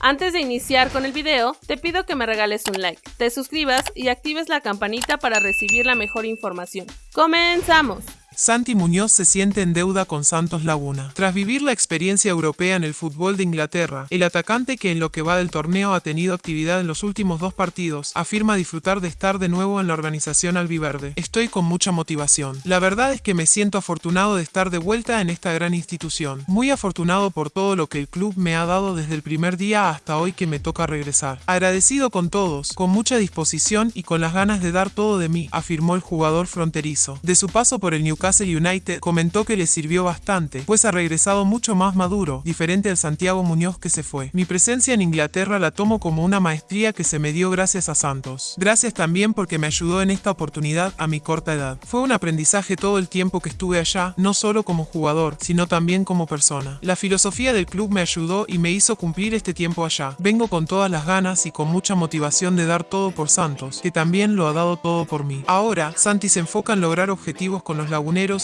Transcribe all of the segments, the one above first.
Antes de iniciar con el video, te pido que me regales un like, te suscribas y actives la campanita para recibir la mejor información. ¡Comenzamos! Santi Muñoz se siente en deuda con Santos Laguna. Tras vivir la experiencia europea en el fútbol de Inglaterra, el atacante que en lo que va del torneo ha tenido actividad en los últimos dos partidos, afirma disfrutar de estar de nuevo en la organización albiverde. Estoy con mucha motivación. La verdad es que me siento afortunado de estar de vuelta en esta gran institución. Muy afortunado por todo lo que el club me ha dado desde el primer día hasta hoy que me toca regresar. Agradecido con todos, con mucha disposición y con las ganas de dar todo de mí, afirmó el jugador fronterizo. De su paso por el Newcastle United comentó que le sirvió bastante, pues ha regresado mucho más maduro, diferente al Santiago Muñoz que se fue. Mi presencia en Inglaterra la tomo como una maestría que se me dio gracias a Santos. Gracias también porque me ayudó en esta oportunidad a mi corta edad. Fue un aprendizaje todo el tiempo que estuve allá, no solo como jugador, sino también como persona. La filosofía del club me ayudó y me hizo cumplir este tiempo allá. Vengo con todas las ganas y con mucha motivación de dar todo por Santos, que también lo ha dado todo por mí. Ahora, Santi se enfoca en lograr objetivos con los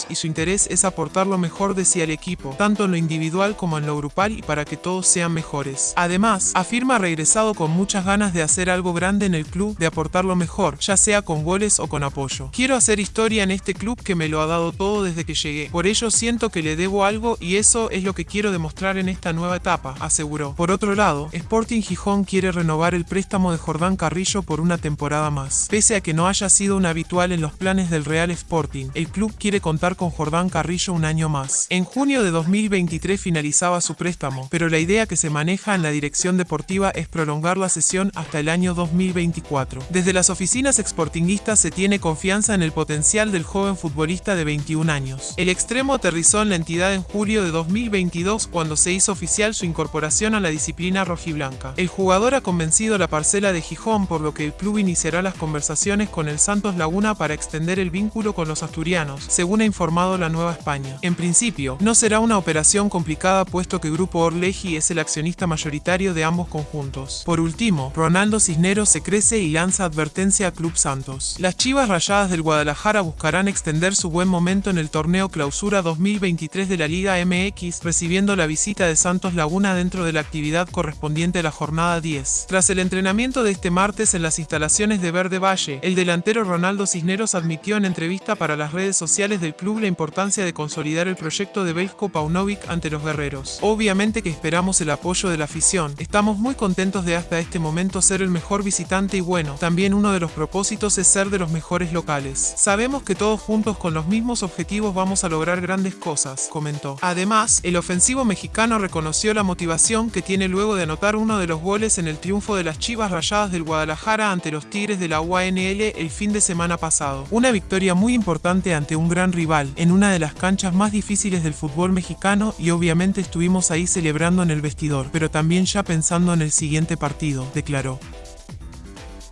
y su interés es aportar lo mejor de sí al equipo, tanto en lo individual como en lo grupal y para que todos sean mejores. Además, afirma regresado con muchas ganas de hacer algo grande en el club, de aportar lo mejor, ya sea con goles o con apoyo. Quiero hacer historia en este club que me lo ha dado todo desde que llegué, por ello siento que le debo algo y eso es lo que quiero demostrar en esta nueva etapa, aseguró. Por otro lado, Sporting Gijón quiere renovar el préstamo de Jordán Carrillo por una temporada más. Pese a que no haya sido un habitual en los planes del Real Sporting, el club quiere contar con Jordán Carrillo un año más. En junio de 2023 finalizaba su préstamo, pero la idea que se maneja en la dirección deportiva es prolongar la sesión hasta el año 2024. Desde las oficinas exportinguistas se tiene confianza en el potencial del joven futbolista de 21 años. El extremo aterrizó en la entidad en julio de 2022 cuando se hizo oficial su incorporación a la disciplina rojiblanca. El jugador ha convencido la parcela de Gijón por lo que el club iniciará las conversaciones con el Santos Laguna para extender el vínculo con los asturianos, según ha informado la Nueva España. En principio, no será una operación complicada puesto que Grupo Orleji es el accionista mayoritario de ambos conjuntos. Por último, Ronaldo Cisneros se crece y lanza advertencia a Club Santos. Las Chivas Rayadas del Guadalajara buscarán extender su buen momento en el torneo Clausura 2023 de la Liga MX, recibiendo la visita de Santos Laguna dentro de la actividad correspondiente a la jornada 10. Tras el entrenamiento de este martes en las instalaciones de Verde Valle, el delantero Ronaldo Cisneros admitió en entrevista para las redes sociales de del club la importancia de consolidar el proyecto de Belko Paunovic ante los guerreros. Obviamente que esperamos el apoyo de la afición. Estamos muy contentos de hasta este momento ser el mejor visitante y bueno, también uno de los propósitos es ser de los mejores locales. Sabemos que todos juntos con los mismos objetivos vamos a lograr grandes cosas, comentó. Además, el ofensivo mexicano reconoció la motivación que tiene luego de anotar uno de los goles en el triunfo de las Chivas Rayadas del Guadalajara ante los Tigres de la UANL el fin de semana pasado. Una victoria muy importante ante un rival en una de las canchas más difíciles del fútbol mexicano y obviamente estuvimos ahí celebrando en el vestidor, pero también ya pensando en el siguiente partido, declaró.